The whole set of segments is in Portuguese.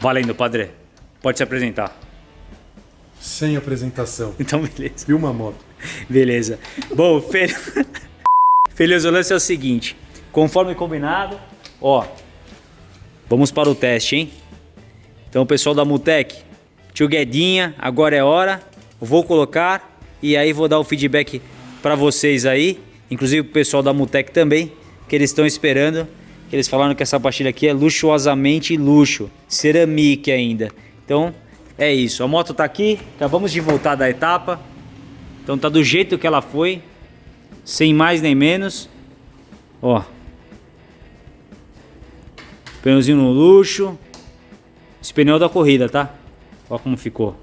Valendo, padre. Pode se apresentar. Sem apresentação. Então, beleza. Filma a moto. Beleza. Bom, Fel... Feliz, o lance é o seguinte. Conforme combinado, ó. Vamos para o teste, hein? Então, pessoal da Mutec, tio Guedinha, agora é hora. Vou colocar e aí vou dar o feedback para vocês aí. Inclusive o pessoal da Mutec também, que eles estão esperando. Eles falaram que essa pastilha aqui é luxuosamente luxo. Ceramique ainda. Então, é isso. A moto tá aqui. Acabamos de voltar da etapa. Então tá do jeito que ela foi. Sem mais nem menos. Ó. Pneuzinho no luxo. Esse pneu da corrida, tá? Ó como ficou.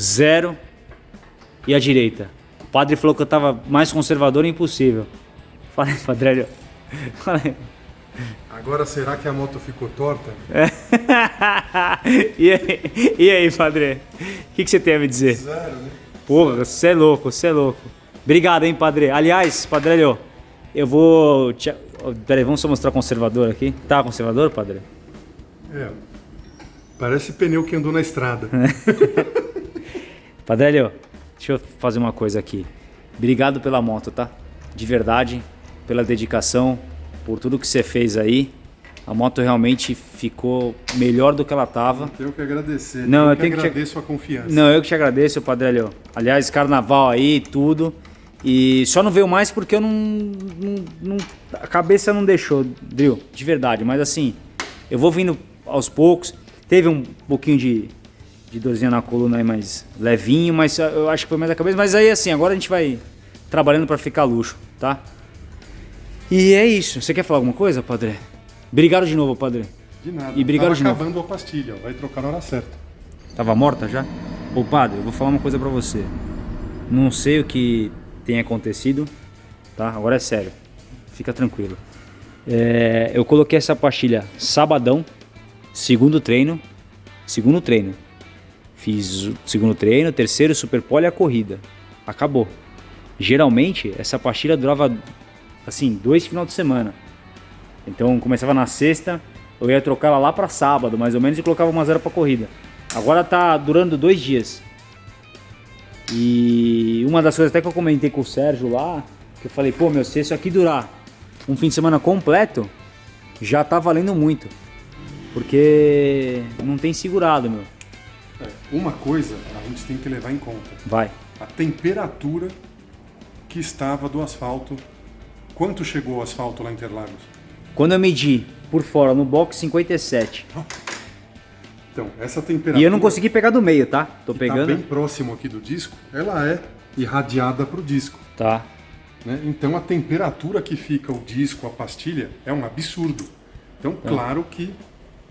Zero. E a direita? O padre falou que eu tava mais conservador impossível. Falei, padre. Falei. Agora será que a moto ficou torta? e, aí, e aí, padre? O que, que você tem a me dizer? Zero, né? Porra, você é louco, você é louco. Obrigado, hein, padre. Aliás, padre, eu vou. Te... Peraí, vamos só mostrar conservador aqui. Tá conservador, padre? É. Parece pneu que andou na estrada. padre, deixa eu fazer uma coisa aqui. Obrigado pela moto, tá? De verdade, pela dedicação, por tudo que você fez aí. A moto realmente ficou melhor do que ela estava. Tenho que agradecer. Não, eu, que tenho agradeço que te... a confiança. Não, eu que te agradeço, Padre Aliás, carnaval aí, tudo. E só não veio mais porque eu não, não, não, A cabeça não deixou, Drill, de verdade. Mas assim, eu vou vindo aos poucos. Teve um pouquinho de, de dorzinha na coluna aí, mais levinho, mas eu acho que foi mais a cabeça. Mas aí assim, agora a gente vai trabalhando para ficar luxo, tá? E é isso. Você quer falar alguma coisa, Padre? Obrigado de novo, Padre. De nada. E obrigado Tava de novo. acabando a pastilha, vai trocar na hora certa. Tava morta já? Ô Padre, eu vou falar uma coisa pra você. Não sei o que tem acontecido, tá? Agora é sério. Fica tranquilo. É, eu coloquei essa pastilha sabadão, segundo treino, segundo treino. Fiz o segundo treino, terceiro super pole e a corrida. Acabou. Geralmente, essa pastilha durava assim, dois final de semana. Então começava na sexta, eu ia trocar ela lá para sábado, mais ou menos, e colocava uma zero para corrida. Agora tá durando dois dias. E uma das coisas até que eu comentei com o Sérgio lá, que eu falei, pô, meu, se isso aqui durar um fim de semana completo, já tá valendo muito. Porque não tem segurado, meu. É, uma coisa a gente tem que levar em conta. Vai. A temperatura que estava do asfalto Quanto chegou o asfalto lá em Interlagos? Quando eu medi por fora no box 57. Então, essa temperatura. E eu não consegui pegar do meio, tá? Tô que pegando. Tá bem próximo aqui do disco, ela é irradiada para o disco. Tá. Né? Então a temperatura que fica o disco, a pastilha, é um absurdo. Então, tá. claro que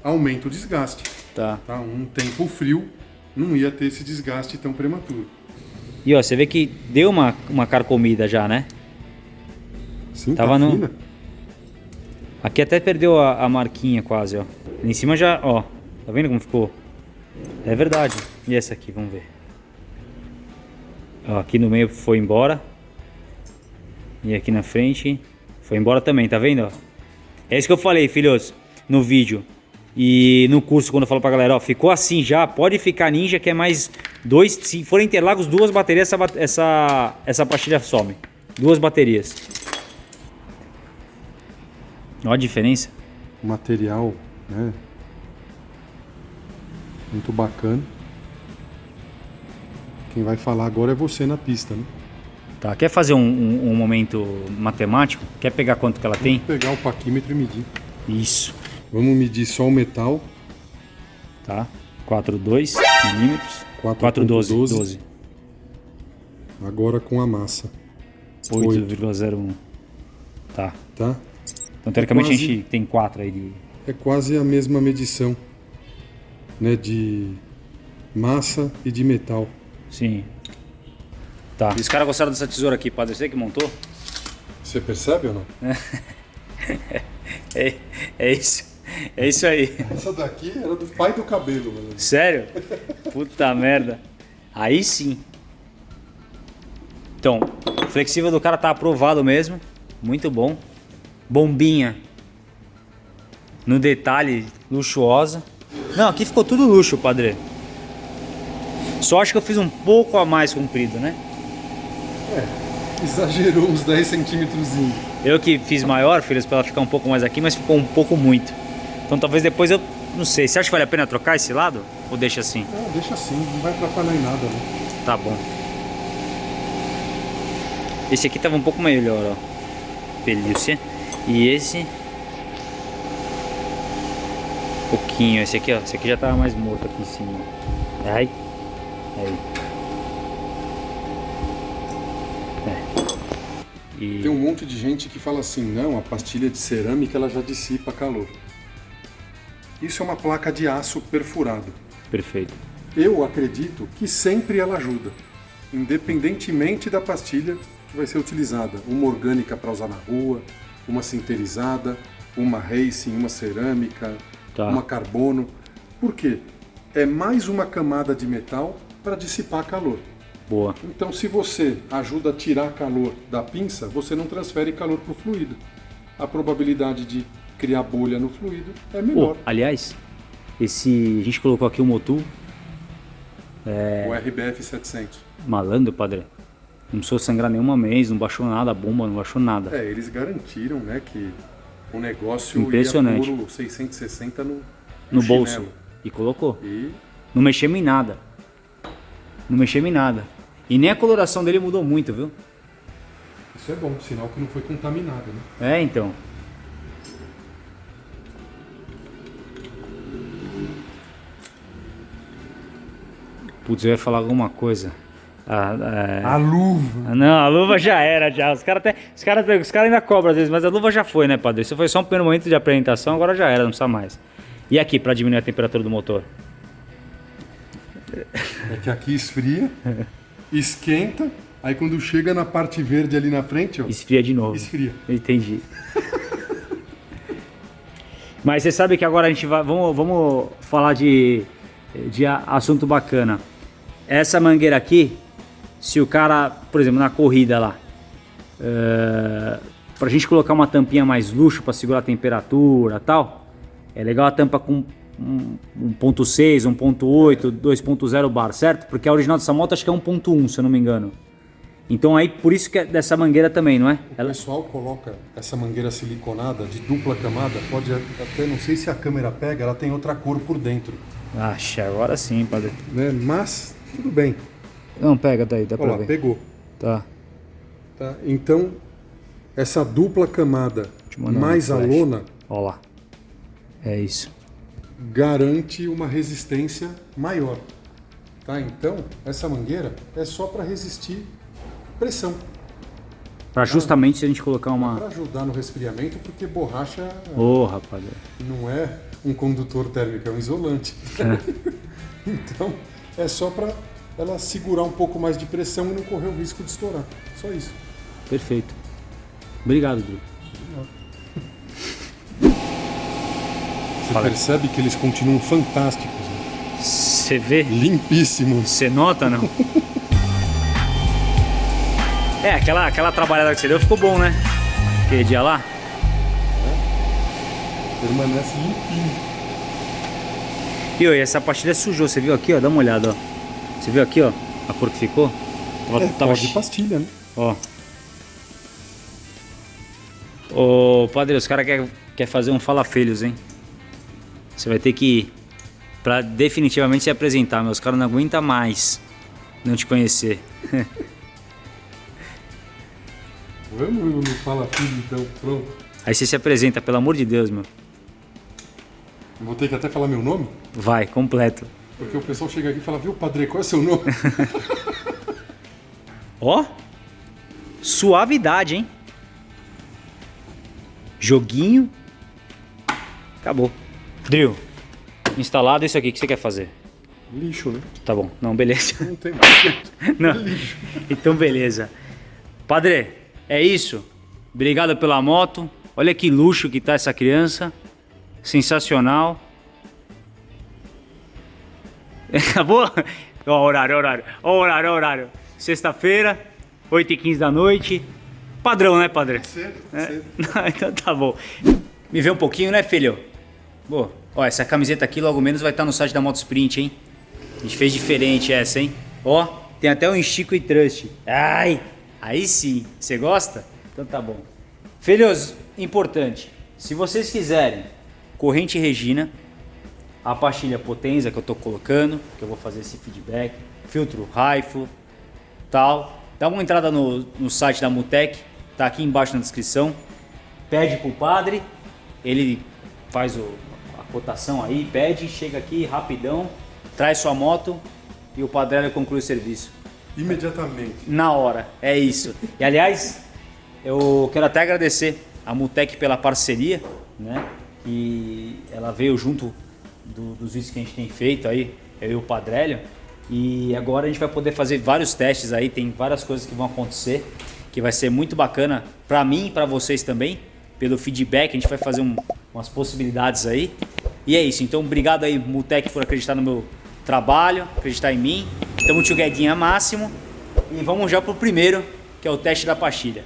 aumenta o desgaste. Tá. tá. Um tempo frio não ia ter esse desgaste tão prematuro. E ó, você vê que deu uma, uma carcomida já, né? Sim, Tava tá no... fina. Aqui até perdeu a, a, marquinha quase, ó. Em cima já, ó. Tá vendo como ficou? É verdade. E essa aqui, vamos ver. Ó, aqui no meio foi embora. E aqui na frente foi embora também, tá vendo? Ó? É isso que eu falei, filhos, no vídeo. E no curso, quando eu falo pra galera, ó, ficou assim já, pode ficar ninja, que é mais dois, se for Interlagos, duas baterias, essa, essa, essa pastilha some. Duas baterias. Olha a diferença. Material, né? Muito bacana. Quem vai falar agora é você na pista, né? Tá, quer fazer um, um, um momento matemático? Quer pegar quanto que ela Vamos tem? pegar o paquímetro e medir. Isso, Vamos medir só o metal. tá? 4,2 milímetros. 4,12. 4,12. 12. Agora com a massa, 8,01. Tá. tá? Então, teoricamente, quase- a gente tem 4 aí de... É quase a mesma medição, né? De massa e de metal. Sim. Tá. E os caras gostaram dessa tesoura aqui, padre? Você que montou? Você percebe ou não? É, é isso. É isso aí. Essa daqui era do pai do cabelo, mano. Sério? Puta merda. Aí sim. Então, o flexível do cara tá aprovado mesmo. Muito bom. Bombinha. No detalhe, luxuosa. Não, aqui ficou tudo luxo, padre. Só acho que eu fiz um pouco a mais comprido, né? É, exagerou uns 10 centímetros. Eu que fiz maior, filhos, pra ela ficar um pouco mais aqui, mas ficou um pouco muito. Então talvez depois eu, não sei, você acha que vale a pena trocar esse lado? Ou deixa assim? Não, deixa assim, não vai atrapalhar em nada, né? Tá bom. Esse aqui tava um pouco melhor, ó. Pelúcia. E esse... Pouquinho. Esse aqui, ó. Esse aqui já tava mais morto aqui em cima. Ai. Aí. É. E... Tem um monte de gente que fala assim, não, a pastilha de cerâmica ela já dissipa calor. Isso é uma placa de aço perfurado. Perfeito. Eu acredito que sempre ela ajuda, independentemente da pastilha que vai ser utilizada. Uma orgânica para usar na rua, uma sinterizada, uma racing, uma cerâmica, tá. uma carbono. Por quê? É mais uma camada de metal para dissipar calor. Boa. Então, se você ajuda a tirar calor da pinça, você não transfere calor para o fluido. A probabilidade de criar bolha no fluido é menor. Oh, aliás, esse a gente colocou aqui o Motul. É... O RBF 700. Malandro, padre. Não precisou sangrar nenhuma mês, não baixou nada, a bomba não baixou nada. É, eles garantiram, né, que o negócio Impressionante. ia por 660 no, no, no bolso. E colocou. E... Não mexemos em nada. Não mexemos em nada. E nem a coloração dele mudou muito, viu? Isso é bom, sinal que não foi contaminado, né? É, então. Putz, eu ia falar alguma coisa. A, a, a luva. Não, a luva já era, já. Os caras cara, cara ainda cobram às vezes, mas a luva já foi, né, padre? Isso foi só um primeiro momento de apresentação, agora já era, não precisa mais. E aqui, para diminuir a temperatura do motor? É que aqui esfria, esquenta, aí quando chega na parte verde ali na frente, ó. Esfria de novo. Esfria. Entendi. Mas você sabe que agora a gente vai. Vamos, vamos falar de, de assunto bacana. Essa mangueira aqui, se o cara, por exemplo, na corrida lá, uh, pra gente colocar uma tampinha mais luxo para segurar a temperatura tal, é legal a tampa com 1.6, 1.8, 2.0 bar, certo? Porque a original dessa moto acho que é 1.1, se eu não me engano. Então aí, por isso que é dessa mangueira também, não é? O Ela... pessoal coloca essa mangueira siliconada de dupla camada, pode até, não sei se a câmera pega, ela tem outra cor por dentro. Acha, agora sim, padre. Né? Mas tudo bem. Não, pega daí, dá Olha lá, ver. pegou. Tá. tá. Então, essa dupla camada mais a lona... Olha lá. É isso. Garante uma resistência maior. Tá? Então, essa mangueira é só para resistir pressão. Para justamente se a gente colocar uma... Para ajudar no resfriamento, porque borracha... Ô, oh, rapaz. Não é um condutor térmico, é um isolante. É. então, é só para ela segurar um pouco mais de pressão e não correr o risco de estourar. Só isso. Perfeito. Obrigado, Drew. Você Fala. percebe que eles continuam fantásticos. Você né? vê? Limpíssimos. Você nota, não? é, aquela, aquela trabalhada que você deu ficou bom, né? Aquele dia lá. É. Permanece limpinho. E, ó, essa pastilha sujou, você viu aqui, ó? Dá uma olhada, ó. Você viu aqui, ó? A cor que ficou? Tava, é, tava de pastilha, né? Ó. Ô, padre, os caras querem quer fazer um falafelhos, hein? Você vai ter que ir pra definitivamente se apresentar, meus caras não aguentam mais não te conhecer. Vamos no Fala Filho, então, pronto. Aí você se apresenta, pelo amor de Deus, meu. Vou ter que até falar meu nome? Vai, completo. Porque o pessoal chega aqui e fala, viu, padre, qual é o seu nome? Ó, suavidade, hein? Joguinho. Acabou. Drill, instalado isso aqui, o que você quer fazer? Lixo, né? Tá bom, não, beleza. Não tem mais. não. lixo. Então, beleza. Padre, é isso. Obrigado pela moto. Olha que luxo que tá essa criança. Sensacional. Acabou? Ó, horário, horário. Ó, horário, horário. Sexta-feira, 8h15 da noite. Padrão, né, padre? Cedo, é? cedo. então tá bom. Me vê um pouquinho, né, filho? Boa. Ó, essa camiseta aqui logo menos vai estar no site da Motosprint, hein? A gente fez diferente essa, hein? Ó, tem até um Chico e Trust. Ai, aí sim. Você gosta? Então tá bom. Filhos, importante. Se vocês quiserem corrente Regina, a pastilha Potenza que eu tô colocando, que eu vou fazer esse feedback, filtro Rifle, tal. Dá uma entrada no, no site da Mutec, tá aqui embaixo na descrição. Pede pro padre, ele faz o, a cotação aí, pede, chega aqui rapidão, traz sua moto e o padre conclui o serviço. Imediatamente. Na hora, é isso. E aliás, eu quero até agradecer a Mutec pela parceria, né? E ela veio junto do, dos vídeos que a gente tem feito aí, eu e o Padrélio. E agora a gente vai poder fazer vários testes aí, tem várias coisas que vão acontecer, que vai ser muito bacana para mim e para vocês também, pelo feedback, a gente vai fazer um, umas possibilidades aí. E é isso, então obrigado aí Mutec por acreditar no meu trabalho, acreditar em mim. Estamos together máximo e vamos já pro primeiro, que é o teste da pastilha.